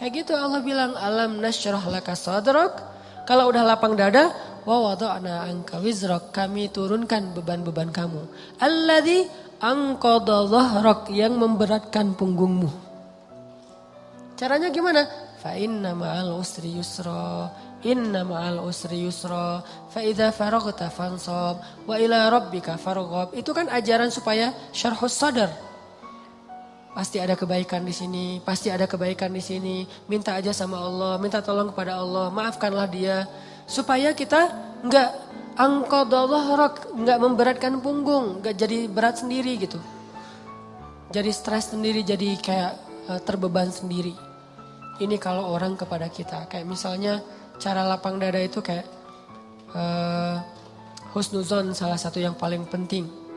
Kayak gitu Allah bilang alam nasyrah laka sadrak. Kalau udah lapang dada, wa wada'na anka wizrak. Kami turunkan beban-beban kamu. Alladzi anqadha dhahrak yang memberatkan punggungmu. Caranya gimana? Fa inna ma'al usri yusra. Inna ma'al usri yusra. Fa idza faraghta fansab wa ila rabbika farghab. Itu kan ajaran supaya syarhus sadar. Pasti ada kebaikan di sini, pasti ada kebaikan di sini. Minta aja sama Allah, minta tolong kepada Allah, maafkanlah dia. Supaya kita nggak angkodollah nggak memberatkan punggung, nggak jadi berat sendiri gitu. Jadi stres sendiri, jadi kayak uh, terbeban sendiri. Ini kalau orang kepada kita, kayak misalnya cara lapang dada itu kayak uh, husnuzon salah satu yang paling penting